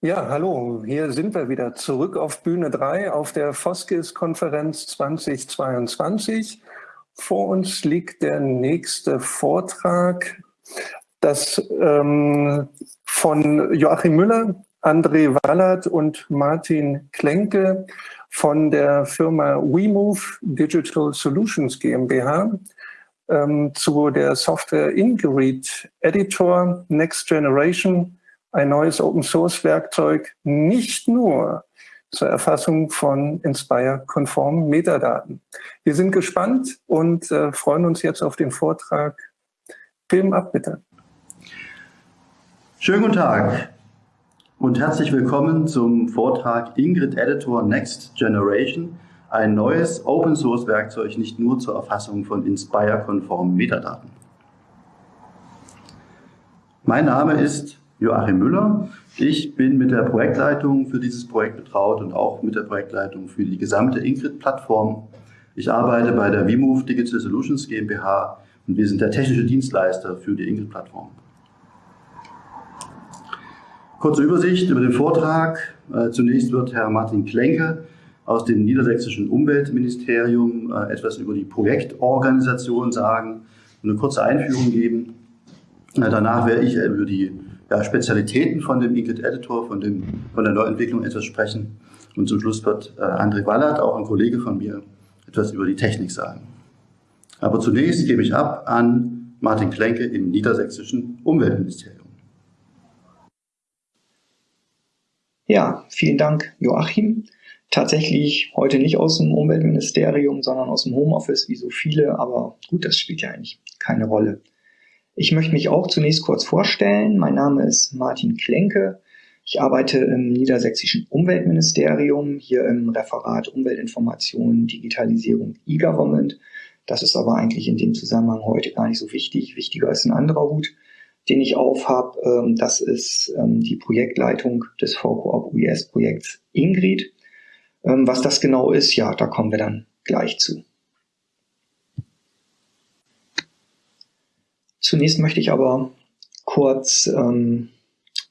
Ja, hallo, hier sind wir wieder zurück auf Bühne 3 auf der Foskis-Konferenz 2022. Vor uns liegt der nächste Vortrag, das ähm, von Joachim Müller, André Wallert und Martin Klenke von der Firma WeMove Digital Solutions GmbH ähm, zu der Software Ingrid Editor Next Generation ein neues Open-Source-Werkzeug nicht nur zur Erfassung von Inspire-konformen Metadaten. Wir sind gespannt und äh, freuen uns jetzt auf den Vortrag. Film ab, bitte. Schönen guten Tag und herzlich willkommen zum Vortrag Ingrid Editor Next Generation, ein neues Open-Source-Werkzeug nicht nur zur Erfassung von Inspire-konformen Metadaten. Mein Name ist Joachim Müller. Ich bin mit der Projektleitung für dieses Projekt betraut und auch mit der Projektleitung für die gesamte Ingrid-Plattform. Ich arbeite bei der VMove Digital Solutions GmbH und wir sind der technische Dienstleister für die Ingrid-Plattform. Kurze Übersicht über den Vortrag. Äh, zunächst wird Herr Martin Klenke aus dem niedersächsischen Umweltministerium äh, etwas über die Projektorganisation sagen und eine kurze Einführung geben. Äh, danach werde ich über die ja, Spezialitäten von dem Ingrid Editor, von, dem, von der Neuentwicklung etwas sprechen. Und zum Schluss wird äh, André Wallert, auch ein Kollege von mir, etwas über die Technik sagen. Aber zunächst gebe ich ab an Martin Klenke im niedersächsischen Umweltministerium. Ja, vielen Dank, Joachim. Tatsächlich heute nicht aus dem Umweltministerium, sondern aus dem Homeoffice, wie so viele, aber gut, das spielt ja eigentlich keine Rolle. Ich möchte mich auch zunächst kurz vorstellen. Mein Name ist Martin Klenke. Ich arbeite im niedersächsischen Umweltministerium, hier im Referat Umweltinformation, Digitalisierung, E-Government. Das ist aber eigentlich in dem Zusammenhang heute gar nicht so wichtig. Wichtiger ist ein anderer Hut, den ich aufhab. Ähm, das ist ähm, die Projektleitung des VCOOP UES-Projekts Ingrid. Ähm, was das genau ist, ja, da kommen wir dann gleich zu. Zunächst möchte ich aber kurz ähm,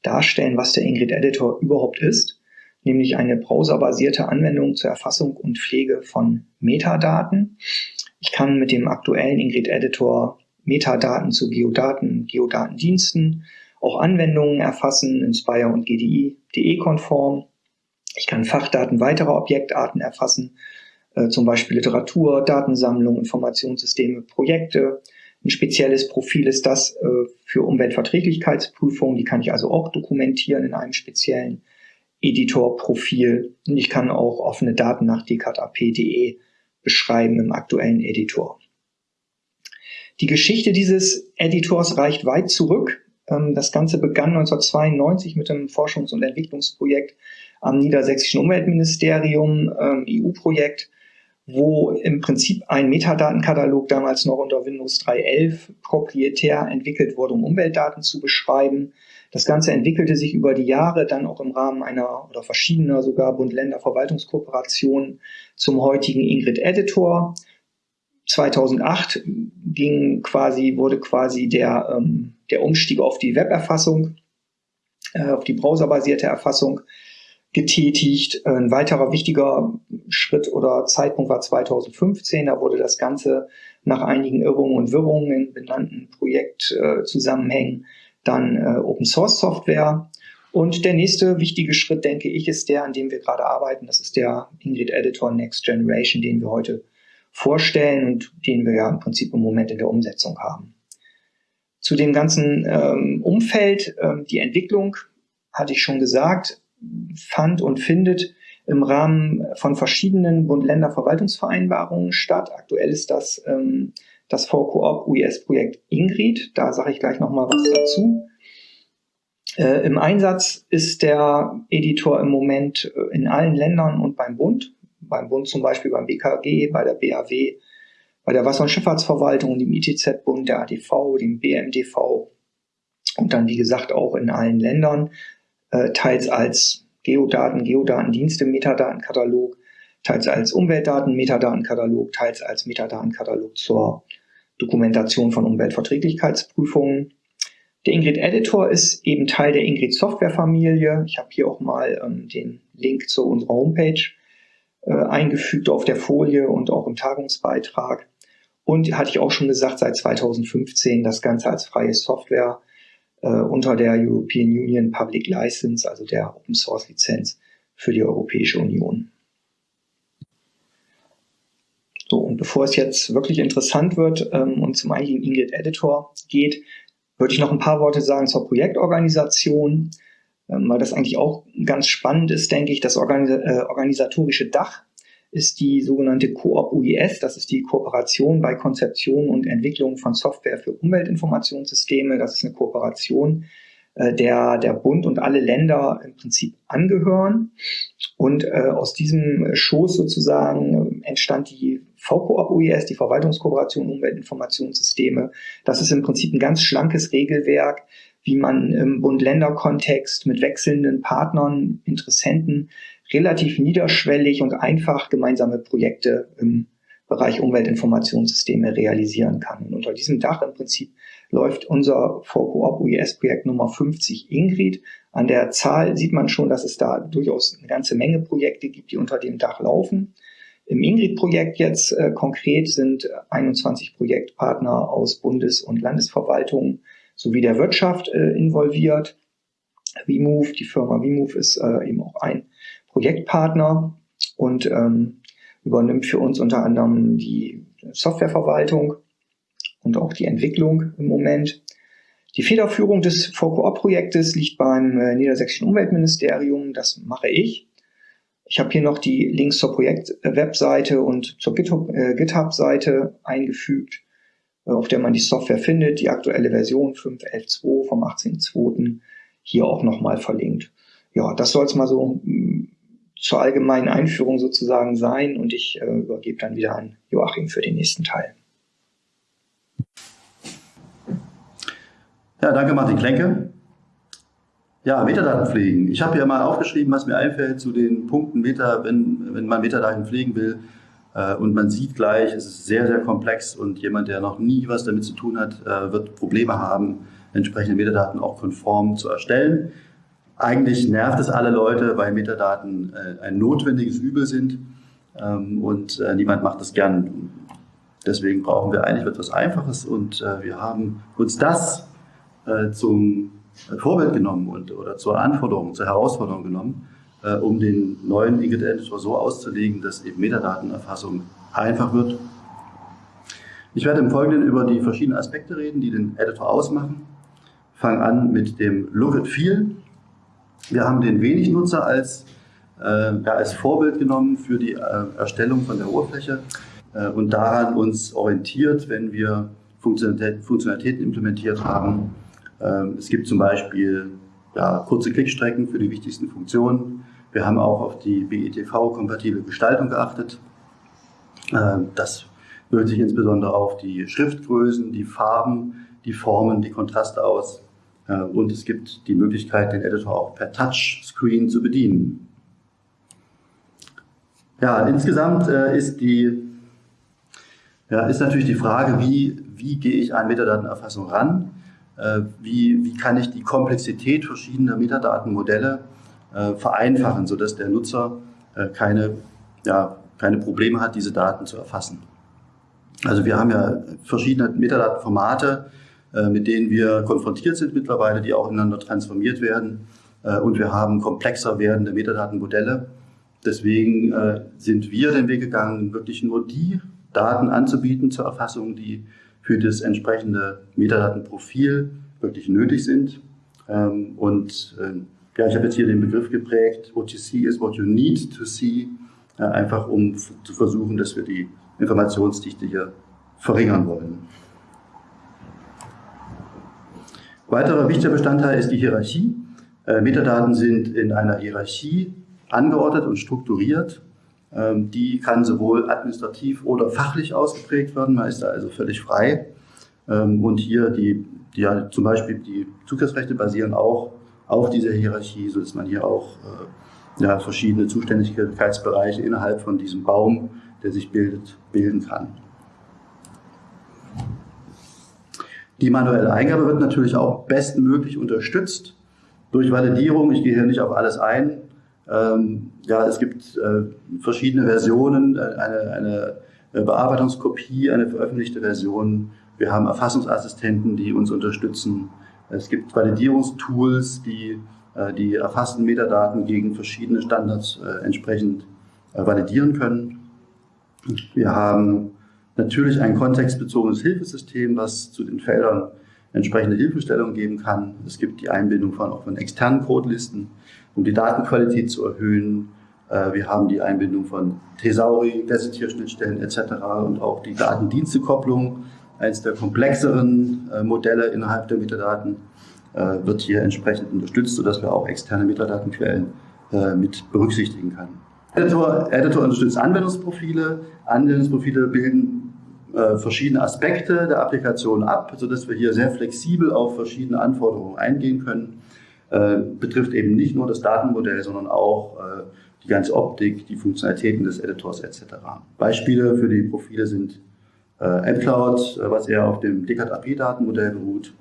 darstellen, was der Ingrid Editor überhaupt ist, nämlich eine browserbasierte Anwendung zur Erfassung und Pflege von Metadaten. Ich kann mit dem aktuellen Ingrid Editor Metadaten zu Geodaten, Geodatendiensten, auch Anwendungen erfassen, Inspire und GDI, DE-konform. Ich kann Fachdaten weiterer Objektarten erfassen, äh, zum Beispiel Literatur, Datensammlung, Informationssysteme, Projekte, ein spezielles Profil ist das äh, für Umweltverträglichkeitsprüfungen. Die kann ich also auch dokumentieren in einem speziellen Editor-Profil. Und ich kann auch offene Daten nach dcat.ap.de beschreiben im aktuellen Editor. Die Geschichte dieses Editors reicht weit zurück. Ähm, das Ganze begann 1992 mit einem Forschungs- und Entwicklungsprojekt am Niedersächsischen Umweltministerium, ähm, EU-Projekt, wo im Prinzip ein Metadatenkatalog damals noch unter Windows 3.11 proprietär entwickelt wurde, um Umweltdaten zu beschreiben. Das Ganze entwickelte sich über die Jahre dann auch im Rahmen einer oder verschiedener sogar Bund-Länder-Verwaltungskooperationen zum heutigen Ingrid Editor. 2008 ging quasi, wurde quasi der, ähm, der Umstieg auf die Weberfassung, äh, auf die browserbasierte Erfassung getätigt. Ein weiterer wichtiger Schritt oder Zeitpunkt war 2015. Da wurde das Ganze nach einigen Irrungen und Wirrungen in benannten Projektzusammenhängen dann äh, Open Source Software. Und der nächste wichtige Schritt, denke ich, ist der, an dem wir gerade arbeiten. Das ist der Ingrid Editor Next Generation, den wir heute vorstellen und den wir ja im Prinzip im Moment in der Umsetzung haben. Zu dem ganzen ähm, Umfeld, ähm, die Entwicklung, hatte ich schon gesagt, fand und findet im Rahmen von verschiedenen Bund-Länder-Verwaltungsvereinbarungen statt. Aktuell ist das ähm, das VCOOP UES-Projekt Ingrid. Da sage ich gleich nochmal was dazu. Äh, Im Einsatz ist der Editor im Moment äh, in allen Ländern und beim Bund. Beim Bund zum Beispiel beim BKG, bei der BAW, bei der Wasser- und Schifffahrtsverwaltung, dem ITZ-Bund, der ADV, dem BMDV und dann, wie gesagt, auch in allen Ländern äh, teils als Geodaten, Geodatendienste, Metadatenkatalog, teils als Umweltdaten, Metadatenkatalog, teils als Metadatenkatalog zur Dokumentation von Umweltverträglichkeitsprüfungen. Der Ingrid Editor ist eben Teil der Ingrid Software Familie. Ich habe hier auch mal ähm, den Link zu unserer Homepage äh, eingefügt auf der Folie und auch im Tagungsbeitrag. Und hatte ich auch schon gesagt, seit 2015 das Ganze als freie Software äh, unter der European Union Public License, also der Open Source Lizenz für die Europäische Union. So, und bevor es jetzt wirklich interessant wird ähm, und zum eigentlichen Ingrid Editor geht, würde ich noch ein paar Worte sagen zur Projektorganisation, ähm, weil das eigentlich auch ganz spannend ist, denke ich. Das Organis äh, organisatorische Dach ist die sogenannte Coop UIS, das ist die Kooperation bei Konzeption und Entwicklung von Software für Umweltinformationssysteme. Das ist eine Kooperation, äh, der der Bund und alle Länder im Prinzip angehören. Und äh, aus diesem Schoß sozusagen entstand die VCOOP UIS, die Verwaltungskooperation Umweltinformationssysteme. Das ist im Prinzip ein ganz schlankes Regelwerk, wie man im Bund-Länder-Kontext mit wechselnden Partnern, Interessenten relativ niederschwellig und einfach gemeinsame Projekte im Bereich Umweltinformationssysteme realisieren kann. Und unter diesem Dach im Prinzip läuft unser VCOOP UES-Projekt Nummer 50 Ingrid. An der Zahl sieht man schon, dass es da durchaus eine ganze Menge Projekte gibt, die unter dem Dach laufen. Im Ingrid-Projekt jetzt äh, konkret sind 21 Projektpartner aus Bundes- und Landesverwaltungen sowie der Wirtschaft äh, involviert. VMove, die Firma VMove ist äh, eben auch ein Projektpartner und ähm, übernimmt für uns unter anderem die Softwareverwaltung und auch die Entwicklung im Moment. Die Federführung des VQO-Projektes liegt beim äh, Niedersächsischen Umweltministerium. Das mache ich. Ich habe hier noch die Links zur Projektwebseite und zur äh, GitHub-Seite eingefügt, äh, auf der man die Software findet. Die aktuelle Version 5.11.2 vom 18.02. hier auch nochmal verlinkt. Ja, das soll es mal so mm, zur allgemeinen Einführung sozusagen sein und ich äh, übergebe dann wieder an Joachim für den nächsten Teil. Ja, danke Martin Klenke. Ja, Metadaten pflegen. Ich habe hier mal aufgeschrieben, was mir einfällt zu den Punkten Meta, wenn, wenn man Metadaten pflegen will. Äh, und man sieht gleich, es ist sehr, sehr komplex und jemand, der noch nie was damit zu tun hat, äh, wird Probleme haben, entsprechende Metadaten auch konform zu erstellen. Eigentlich nervt es alle Leute, weil Metadaten äh, ein notwendiges Übel sind ähm, und niemand macht das gern. Deswegen brauchen wir eigentlich etwas Einfaches und wir haben uns das zum Vorbild genommen und, oder zur Anforderung, zur Herausforderung genommen, äh, um den neuen Ingrid Editor so auszulegen, dass eben Metadatenerfassung einfach wird. Ich werde im Folgenden über die verschiedenen Aspekte reden, die den Editor ausmachen. Fange an mit dem Look and Feel. Wir haben den wenig Nutzer als, äh, als Vorbild genommen für die äh, Erstellung von der Oberfläche äh, und daran uns orientiert, wenn wir Funktionalitäten, Funktionalitäten implementiert haben, ähm, es gibt zum Beispiel ja, kurze Klickstrecken für die wichtigsten Funktionen. Wir haben auch auf die BETV-kompatible Gestaltung geachtet. Ähm, das wirkt sich insbesondere auf die Schriftgrößen, die Farben, die Formen, die Kontraste aus. Äh, und es gibt die Möglichkeit, den Editor auch per Touchscreen zu bedienen. Ja, insgesamt äh, ist die ja, ist natürlich die Frage, wie, wie gehe ich an Metadatenerfassung ran? Äh, wie, wie kann ich die Komplexität verschiedener Metadatenmodelle vereinfachen, sodass der Nutzer keine, ja, keine Probleme hat, diese Daten zu erfassen. Also wir haben ja verschiedene Metadatenformate, mit denen wir konfrontiert sind mittlerweile, die auch ineinander transformiert werden. Und wir haben komplexer werdende Metadatenmodelle. Deswegen sind wir den Weg gegangen, wirklich nur die Daten anzubieten zur Erfassung, die für das entsprechende Metadatenprofil wirklich nötig sind. Ähm, und ja, ich habe jetzt hier den Begriff geprägt, what you see is what you need to see, einfach um zu versuchen, dass wir die Informationsdichte hier verringern wollen. Weiterer wichtiger Bestandteil ist die Hierarchie. Äh, Metadaten sind in einer Hierarchie angeordnet und strukturiert. Ähm, die kann sowohl administrativ oder fachlich ausgeprägt werden, man ist da also völlig frei. Ähm, und hier die, die ja, zum Beispiel die Zugriffsrechte basieren auch auf dieser Hierarchie, sodass man hier auch äh, ja, verschiedene Zuständigkeitsbereiche innerhalb von diesem Baum, der sich bildet, bilden kann. Die manuelle Eingabe wird natürlich auch bestmöglich unterstützt durch Validierung. Ich gehe hier nicht auf alles ein. Ähm, ja, es gibt äh, verschiedene Versionen, eine, eine Bearbeitungskopie, eine veröffentlichte Version. Wir haben Erfassungsassistenten, die uns unterstützen. Es gibt Validierungstools, die äh, die erfassten Metadaten gegen verschiedene Standards äh, entsprechend äh, validieren können. Wir haben natürlich ein kontextbezogenes Hilfesystem, was zu den Feldern entsprechende Hilfestellung geben kann. Es gibt die Einbindung von, auch von externen Codelisten, um die Datenqualität zu erhöhen. Wir haben die Einbindung von Thesauri, Gazetierschnittstellen etc. und auch die Datendienstekopplung, eines der komplexeren Modelle innerhalb der Metadaten. Äh, wird hier entsprechend unterstützt, sodass wir auch externe Metadatenquellen äh, mit berücksichtigen können. Editor, Editor unterstützt Anwendungsprofile. Anwendungsprofile bilden äh, verschiedene Aspekte der Applikation ab, sodass wir hier sehr flexibel auf verschiedene Anforderungen eingehen können. Äh, betrifft eben nicht nur das Datenmodell, sondern auch äh, die ganze Optik, die Funktionalitäten des Editors etc. Beispiele für die Profile sind äh, mCloud, was eher auf dem Descartes AP-Datenmodell beruht,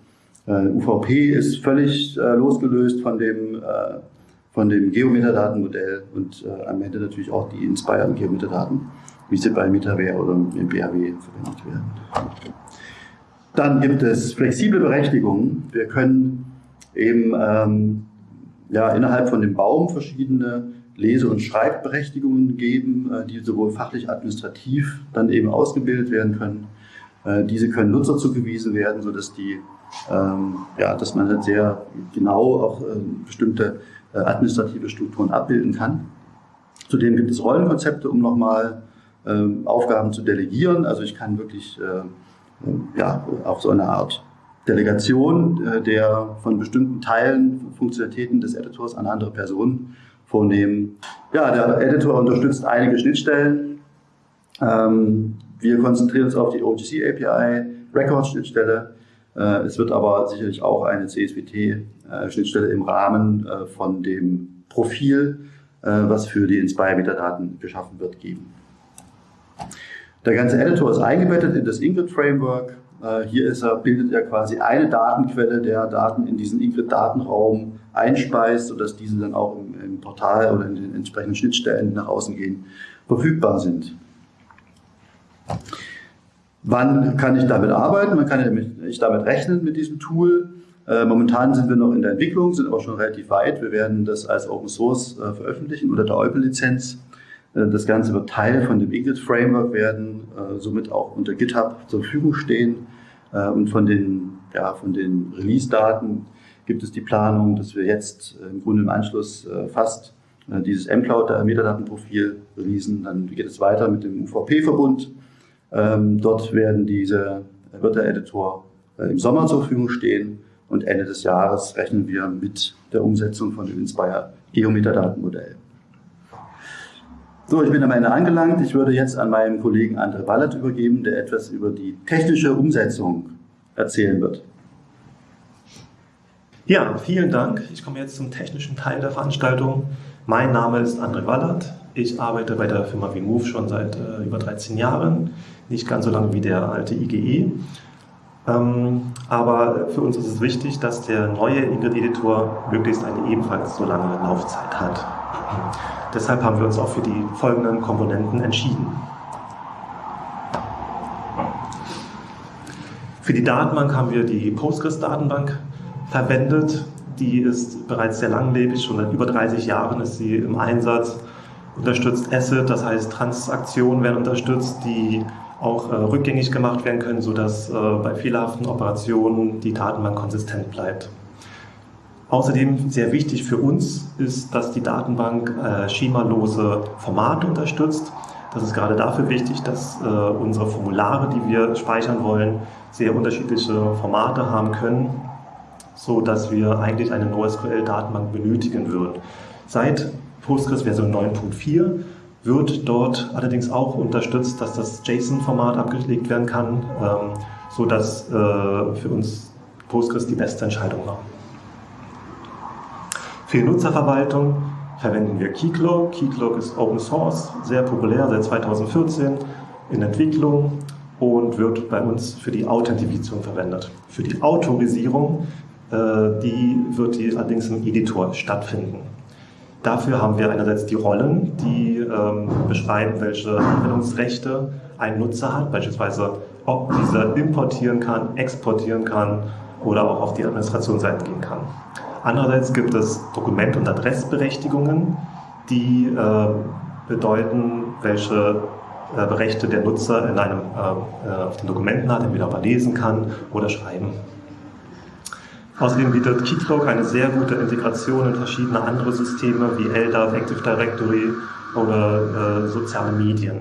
äh, UVP ist völlig äh, losgelöst von dem, äh, von dem Geometadatenmodell und äh, am Ende natürlich auch die inspired Geometadaten, wie sie bei Metaware oder im BHW verwendet werden. Dann gibt es flexible Berechtigungen. Wir können eben ähm, ja, innerhalb von dem Baum verschiedene Lese- und Schreibberechtigungen geben, äh, die sowohl fachlich administrativ dann eben ausgebildet werden können. Äh, diese können Nutzer zugewiesen werden, sodass die ähm, ja, dass man halt sehr genau auch äh, bestimmte administrative Strukturen abbilden kann. Zudem gibt es Rollenkonzepte, um nochmal Aufgaben zu delegieren. Also ich kann wirklich äh, äh, ja, auch so eine Art Delegation äh, der von bestimmten Teilen, Funktionalitäten des Editors an andere Personen vornehmen. Ja, der Editor unterstützt einige Schnittstellen. Ähm, wir konzentrieren uns auf die OGC API, Record-Schnittstelle, äh, es wird aber sicherlich auch eine CSVT-Schnittstelle im Rahmen äh, von dem Profil, äh, was für die Inspire-Metadaten geschaffen wird, geben. Der ganze Editor ist eingebettet in das Ingrid-Framework. Hier ist er, bildet er quasi eine Datenquelle, der Daten in diesen Ingrid-Datenraum einspeist, sodass diese dann auch im, im Portal oder in den entsprechenden Schnittstellen, nach außen gehen, verfügbar sind. Wann kann ich damit arbeiten? Man kann ich damit rechnen mit diesem Tool. Äh, momentan sind wir noch in der Entwicklung, sind aber schon relativ weit. Wir werden das als Open Source äh, veröffentlichen unter der Euple-Lizenz. Äh, das Ganze wird Teil von dem Igit Framework werden, somit auch unter GitHub zur Verfügung stehen. Und von den, ja, von den Release-Daten gibt es die Planung, dass wir jetzt im Grunde im Anschluss fast dieses mCloud Metadatenprofil releasen. Dann geht es weiter mit dem UVP-Verbund ähm, dort werden diese, wird der Editor äh, im Sommer zur Verfügung stehen und Ende des Jahres rechnen wir mit der Umsetzung von dem Inspire Geometadatenmodell. So, ich bin am Ende angelangt. Ich würde jetzt an meinen Kollegen André Wallet übergeben, der etwas über die technische Umsetzung erzählen wird. Ja, vielen Dank. Ich komme jetzt zum technischen Teil der Veranstaltung. Mein Name ist André Wallert. Ich arbeite bei der Firma Vimove schon seit äh, über 13 Jahren nicht ganz so lange wie der alte IGE. Ähm, aber für uns ist es wichtig, dass der neue Ingrid-Editor möglichst eine ebenfalls so lange Laufzeit hat. Deshalb haben wir uns auch für die folgenden Komponenten entschieden. Für die Datenbank haben wir die Postgres-Datenbank verwendet. Die ist bereits sehr langlebig, schon seit über 30 Jahren ist sie im Einsatz. Unterstützt ACID, das heißt Transaktionen werden unterstützt, die auch äh, rückgängig gemacht werden können, sodass äh, bei fehlerhaften Operationen die Datenbank konsistent bleibt. Außerdem sehr wichtig für uns ist, dass die Datenbank äh, schemalose Formate unterstützt. Das ist gerade dafür wichtig, dass äh, unsere Formulare, die wir speichern wollen, sehr unterschiedliche Formate haben können, so dass wir eigentlich eine NoSQL-Datenbank benötigen würden. Seit Postgres Version 9.4 wird dort allerdings auch unterstützt, dass das JSON-Format abgelegt werden kann, ähm, sodass äh, für uns Postgres die beste Entscheidung war. Für die Nutzerverwaltung verwenden wir Keycloak. Keycloak ist Open Source, sehr populär seit 2014 in Entwicklung. und wird bei uns für die Authentifizierung verwendet. Für die Autorisierung, äh, die wird die allerdings im Editor stattfinden. Dafür haben wir einerseits die Rollen, die ähm, beschreiben, welche Anwendungsrechte ein Nutzer hat, beispielsweise ob dieser importieren kann, exportieren kann oder auch auf die Administrationsseite gehen kann. Andererseits gibt es Dokument- und Adressberechtigungen, die äh, bedeuten, welche äh, Rechte der Nutzer in einem, äh, äh, auf den Dokumenten hat, entweder ob er lesen kann oder schreiben. Außerdem bietet Keycloak eine sehr gute Integration in verschiedene andere Systeme wie LDAP, Active Directory oder äh, soziale Medien.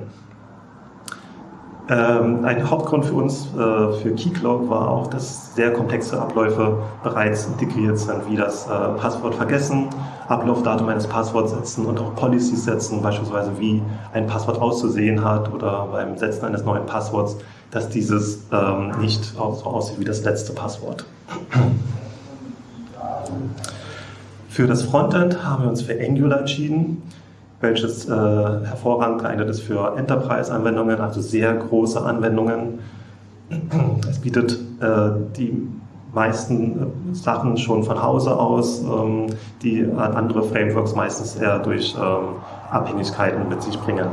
Ähm, ein Hauptgrund für uns, äh, für Keycloak, war auch, dass sehr komplexe Abläufe bereits integriert sind, wie das äh, Passwort vergessen, Ablaufdatum eines Passworts setzen und auch Policies setzen, beispielsweise wie ein Passwort auszusehen hat oder beim Setzen eines neuen Passworts, dass dieses ähm, nicht so aussieht wie das letzte Passwort. Für das Frontend haben wir uns für Angular entschieden welches äh, hervorragend geeignet ist für Enterprise-Anwendungen, also sehr große Anwendungen. Es bietet äh, die meisten äh, Sachen schon von Hause aus, ähm, die andere Frameworks meistens eher durch ähm, Abhängigkeiten mit sich bringen.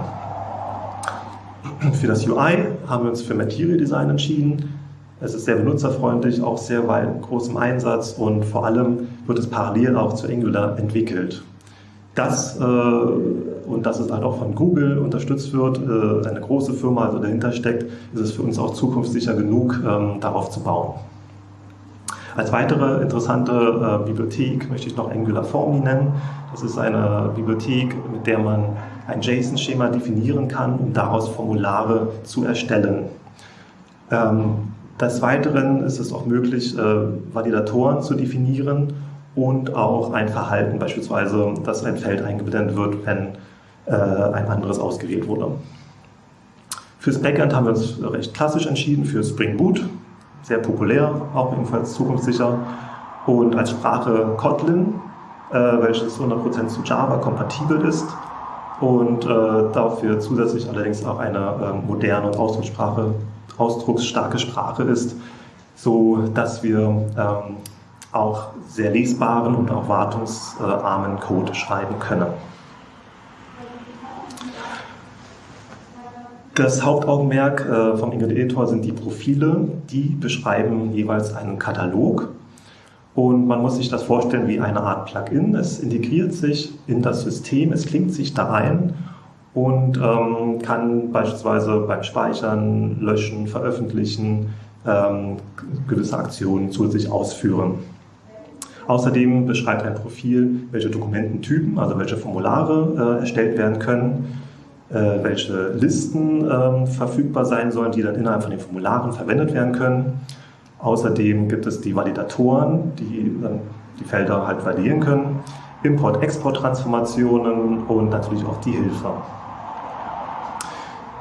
Für das UI haben wir uns für Material Design entschieden. Es ist sehr benutzerfreundlich, auch sehr weit großem Einsatz und vor allem wird es parallel auch zu Angular entwickelt. Das äh, und dass es halt auch von Google unterstützt wird, äh, eine große Firma also dahinter steckt, ist es für uns auch zukunftssicher genug, ähm, darauf zu bauen. Als weitere interessante äh, Bibliothek möchte ich noch Angular Formy nennen. Das ist eine Bibliothek, mit der man ein JSON-Schema definieren kann, um daraus Formulare zu erstellen. Ähm, des Weiteren ist es auch möglich, äh, Validatoren zu definieren und auch ein Verhalten, beispielsweise, dass ein Feld eingeblendet wird, wenn äh, ein anderes ausgewählt wurde. Fürs Backend haben wir uns recht klassisch entschieden, für Spring Boot, sehr populär, auch ebenfalls zukunftssicher. Und als Sprache Kotlin, äh, welches 100% zu Java kompatibel ist und äh, dafür zusätzlich allerdings auch eine äh, moderne und Ausdruckssprache, ausdrucksstarke Sprache ist, so dass wir ähm, auch sehr lesbaren und auch wartungsarmen Code schreiben können. Das Hauptaugenmerk äh, vom Ingrid Editor sind die Profile, die beschreiben jeweils einen Katalog und man muss sich das vorstellen wie eine Art Plugin. Es integriert sich in das System, es klingt sich da ein und ähm, kann beispielsweise beim Speichern, Löschen, Veröffentlichen ähm, gewisse Aktionen zusätzlich ausführen. Außerdem beschreibt ein Profil, welche Dokumententypen, also welche Formulare äh, erstellt werden können, äh, welche Listen ähm, verfügbar sein sollen, die dann innerhalb von den Formularen verwendet werden können. Außerdem gibt es die Validatoren, die dann die Felder halt validieren können, Import-Export-Transformationen und natürlich auch die Hilfe.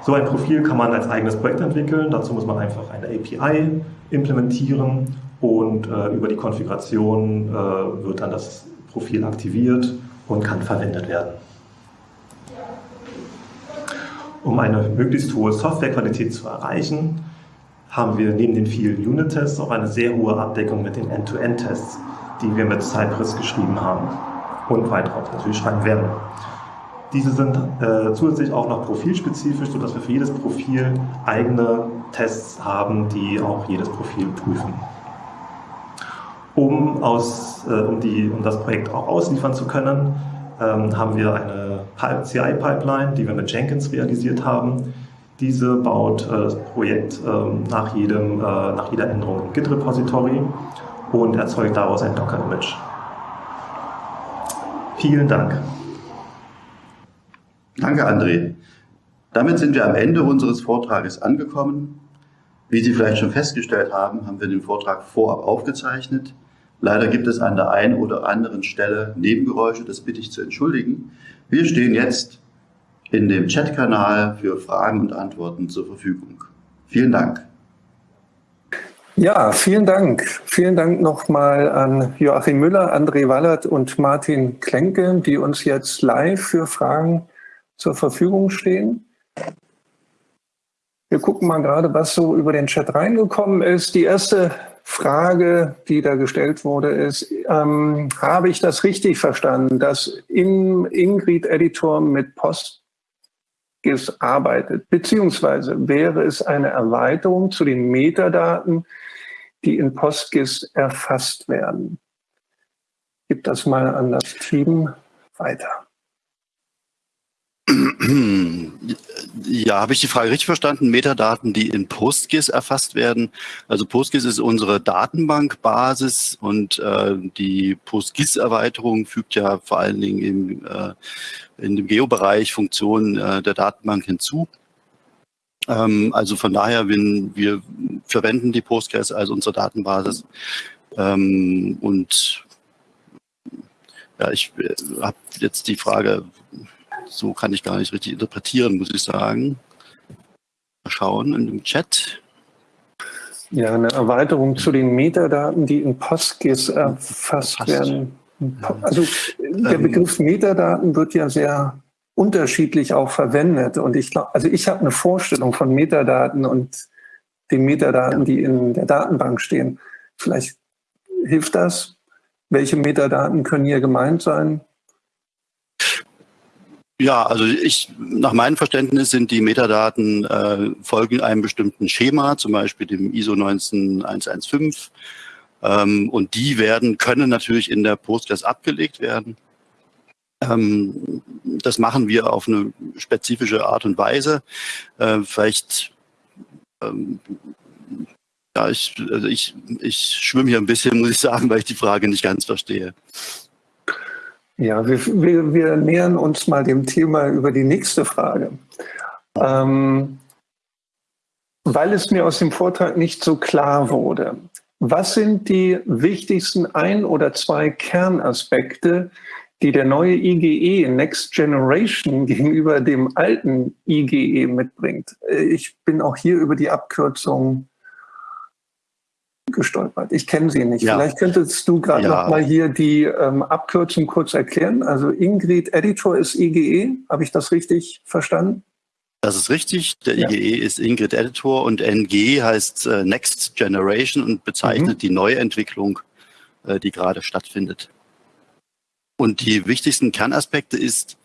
So ein Profil kann man als eigenes Projekt entwickeln. Dazu muss man einfach eine API implementieren und äh, über die Konfiguration äh, wird dann das Profil aktiviert und kann verwendet werden. Um eine möglichst hohe Softwarequalität zu erreichen, haben wir neben den vielen Unit-Tests auch eine sehr hohe Abdeckung mit den End-to-End-Tests, die wir mit Cypress geschrieben haben und weiter auch natürlich schreiben werden. Diese sind äh, zusätzlich auch noch profilspezifisch, sodass wir für jedes Profil eigene Tests haben, die auch jedes Profil prüfen um, aus, äh, um, die, um das Projekt auch ausliefern zu können, ähm, haben wir eine CI-Pipeline, die wir mit Jenkins realisiert haben. Diese baut äh, das Projekt äh, nach, jedem, äh, nach jeder Änderung im Git-Repository und erzeugt daraus ein Docker-Image. Vielen Dank. Danke, André. Damit sind wir am Ende unseres Vortrages angekommen. Wie Sie vielleicht schon festgestellt haben, haben wir den Vortrag vorab aufgezeichnet. Leider gibt es an der einen oder anderen Stelle Nebengeräusche, das bitte ich zu entschuldigen. Wir stehen jetzt in dem Chatkanal für Fragen und Antworten zur Verfügung. Vielen Dank. Ja, vielen Dank. Vielen Dank nochmal an Joachim Müller, André Wallert und Martin Klenke, die uns jetzt live für Fragen zur Verfügung stehen. Wir gucken mal gerade, was so über den Chat reingekommen ist. Die erste Frage, die da gestellt wurde, ist, ähm, habe ich das richtig verstanden, dass im Ingrid-Editor mit PostGIS arbeitet? Beziehungsweise wäre es eine Erweiterung zu den Metadaten, die in PostGIS erfasst werden? Gib das mal an das Team weiter. Ja, habe ich die Frage richtig verstanden? Metadaten, die in PostGIS erfasst werden. Also PostGIS ist unsere Datenbankbasis und äh, die PostGIS-Erweiterung fügt ja vor allen Dingen im, äh, in dem Geobereich Funktionen äh, der Datenbank hinzu. Ähm, also von daher, wenn wir verwenden die PostGIS als unsere Datenbasis ähm, und ja, ich äh, habe jetzt die Frage, so kann ich gar nicht richtig interpretieren, muss ich sagen. Mal schauen in dem Chat. Ja, eine Erweiterung zu den Metadaten, die in PostGIS erfasst Passt. werden. Also der ähm. Begriff Metadaten wird ja sehr unterschiedlich auch verwendet. Und ich glaube, also ich habe eine Vorstellung von Metadaten und den Metadaten, die in der Datenbank stehen. Vielleicht hilft das. Welche Metadaten können hier gemeint sein? Ja, also ich, nach meinem Verständnis sind die Metadaten äh, folgen einem bestimmten Schema, zum Beispiel dem ISO 19115. Ähm, und die werden, können natürlich in der Postgres abgelegt werden. Ähm, das machen wir auf eine spezifische Art und Weise. Äh, vielleicht, ähm, ja, ich, also ich, ich schwimme hier ein bisschen, muss ich sagen, weil ich die Frage nicht ganz verstehe. Ja, wir, wir, wir nähern uns mal dem Thema über die nächste Frage. Ähm, weil es mir aus dem Vortrag nicht so klar wurde, was sind die wichtigsten ein oder zwei Kernaspekte, die der neue IGE Next Generation gegenüber dem alten IGE mitbringt? Ich bin auch hier über die Abkürzung gestolpert. Ich kenne sie nicht. Ja. Vielleicht könntest du gerade ja. noch mal hier die ähm, Abkürzung kurz erklären. Also Ingrid Editor ist IGE. Habe ich das richtig verstanden? Das ist richtig. Der ja. IGE ist Ingrid Editor und NG heißt äh, Next Generation und bezeichnet mhm. die Neuentwicklung, äh, die gerade stattfindet. Und die wichtigsten Kernaspekte ist,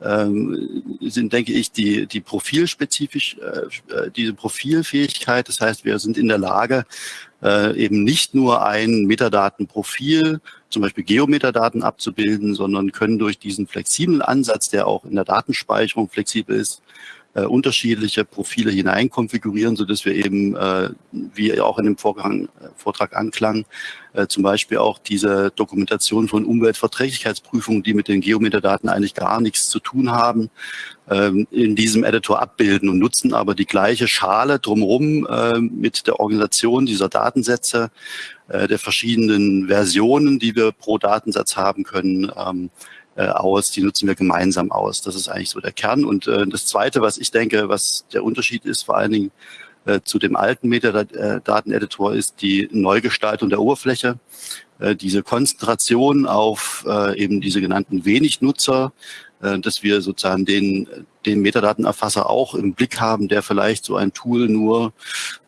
sind, denke ich, die, die profilspezifisch, äh, äh, diese Profilfähigkeit. Das heißt, wir sind in der Lage, äh, eben nicht nur ein Metadatenprofil, zum Beispiel Geometadaten abzubilden, sondern können durch diesen flexiblen Ansatz, der auch in der Datenspeicherung flexibel ist, äh, unterschiedliche Profile hineinkonfigurieren, so dass wir eben, äh, wie auch in dem Vorgang, äh, Vortrag anklang, äh, zum Beispiel auch diese Dokumentation von Umweltverträglichkeitsprüfungen, die mit den Geometerdaten eigentlich gar nichts zu tun haben, ähm, in diesem Editor abbilden und nutzen aber die gleiche Schale drumherum äh, mit der Organisation dieser Datensätze, äh, der verschiedenen Versionen, die wir pro Datensatz haben können, ähm, äh, aus, die nutzen wir gemeinsam aus. Das ist eigentlich so der Kern. Und äh, das Zweite, was ich denke, was der Unterschied ist, vor allen Dingen äh, zu dem alten Metadaten-Editor, ist die Neugestaltung der Oberfläche. Äh, diese Konzentration auf äh, eben diese genannten Wenig-Nutzer, äh, dass wir sozusagen den, den Metadatenerfasser auch im Blick haben, der vielleicht so ein Tool nur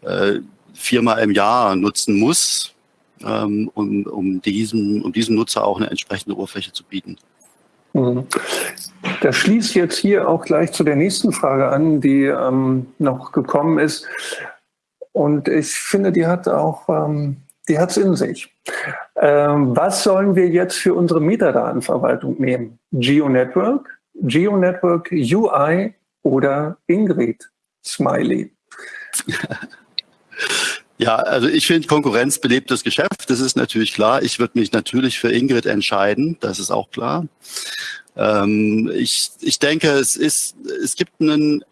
äh, viermal im Jahr nutzen muss, ähm, um, um, diesem, um diesem Nutzer auch eine entsprechende Oberfläche zu bieten. Mhm. Das schließt jetzt hier auch gleich zu der nächsten Frage an, die ähm, noch gekommen ist. Und ich finde, die hat auch, ähm, die hat es in sich. Ähm, was sollen wir jetzt für unsere Metadatenverwaltung nehmen? GeoNetwork, GeoNetwork UI oder Ingrid Smiley? Ja, also ich finde, Konkurrenz belebt das Geschäft, das ist natürlich klar. Ich würde mich natürlich für Ingrid entscheiden, das ist auch klar. Ähm, ich, ich denke, es ist, es gibt einen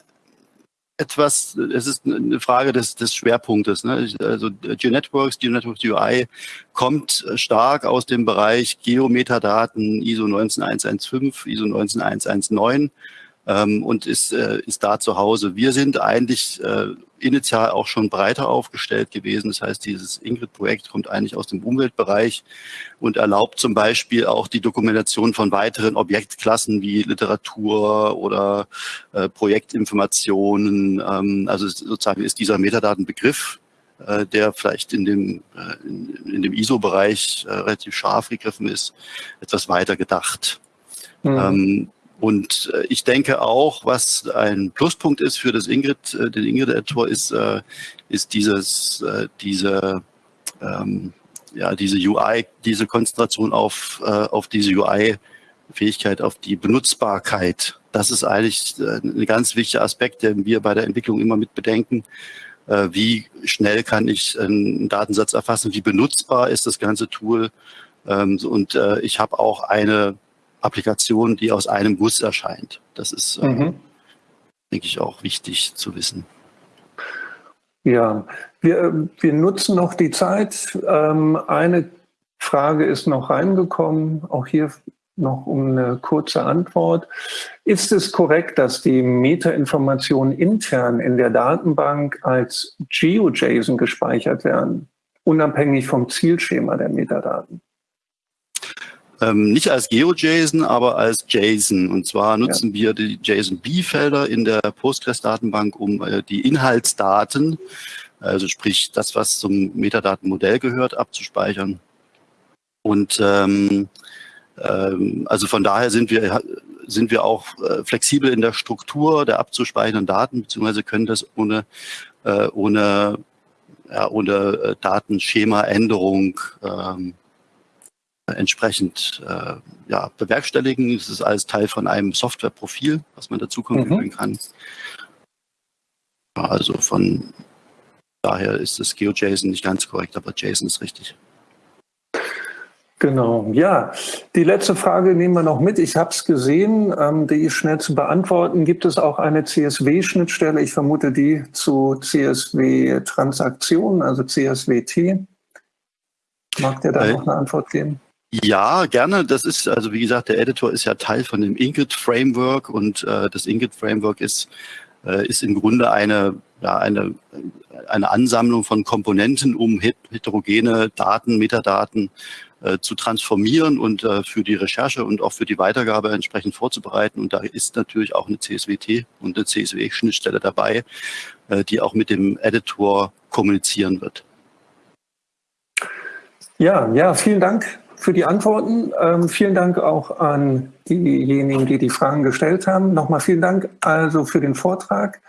etwas, es ist eine Frage des, des Schwerpunktes. Ne? Also GeoNetworks, GeoNetworks UI kommt stark aus dem Bereich Geometadaten ISO 19115, ISO 19119 ähm, und ist, äh, ist da zu Hause. Wir sind eigentlich äh, initial auch schon breiter aufgestellt gewesen. Das heißt, dieses Ingrid-Projekt kommt eigentlich aus dem Umweltbereich und erlaubt zum Beispiel auch die Dokumentation von weiteren Objektklassen wie Literatur oder äh, Projektinformationen. Ähm, also sozusagen ist dieser Metadatenbegriff äh, der vielleicht in dem, äh, in, in, dem ISO-Bereich äh, relativ scharf gegriffen ist, etwas weiter gedacht. Mhm. Ähm, und äh, ich denke auch, was ein Pluspunkt ist für das Ingrid, äh, den Ingrid-Editor, ist, äh, ist dieses, äh, diese, ähm, ja, diese UI, diese Konzentration auf, äh, auf diese UI-Fähigkeit, auf die Benutzbarkeit. Das ist eigentlich äh, ein ganz wichtiger Aspekt, den wir bei der Entwicklung immer mit bedenken. Äh, wie schnell kann ich einen Datensatz erfassen? Wie benutzbar ist das ganze Tool? Ähm, und äh, ich habe auch eine Applikation, die aus einem Guss erscheint. Das ist, äh, mhm. denke ich, auch wichtig zu wissen. Ja, wir, wir nutzen noch die Zeit. Ähm, eine Frage ist noch reingekommen, auch hier noch um eine kurze Antwort. Ist es korrekt, dass die Metainformationen intern in der Datenbank als GeoJSON gespeichert werden, unabhängig vom Zielschema der Metadaten? Ähm, nicht als GeoJSON, aber als JSON. Und zwar nutzen ja. wir die JSON-B-Felder in der Postgres-Datenbank, um äh, die Inhaltsdaten, also sprich das, was zum Metadatenmodell gehört, abzuspeichern. Und ähm, ähm, also von daher sind wir sind wir auch äh, flexibel in der Struktur der abzuspeichernden Daten, beziehungsweise können das ohne äh, ohne ja, ohne äh, Datenschema-Änderung ähm, entsprechend äh, ja, bewerkstelligen. Es ist alles Teil von einem Softwareprofil, was man dazu konfigurieren mhm. kann. Also von daher ist das GeoJSON nicht ganz korrekt, aber JSON ist richtig. Genau, ja. Die letzte Frage nehmen wir noch mit. Ich habe es gesehen, ähm, die ist schnell zu beantworten. Gibt es auch eine CSW-Schnittstelle? Ich vermute die zu CSW-Transaktionen, also CSWT. Mag der da äh, noch eine Antwort geben? Ja, gerne. Das ist, also wie gesagt, der Editor ist ja Teil von dem Inget-Framework und äh, das Inget-Framework ist, äh, ist im Grunde eine, ja, eine, eine Ansammlung von Komponenten, um heterogene Daten, Metadaten äh, zu transformieren und äh, für die Recherche und auch für die Weitergabe entsprechend vorzubereiten. Und da ist natürlich auch eine CSWT und eine CSW-Schnittstelle dabei, äh, die auch mit dem Editor kommunizieren wird. Ja, ja, vielen Dank für die Antworten. Ähm, vielen Dank auch an diejenigen, die die Fragen gestellt haben. Nochmal vielen Dank also für den Vortrag.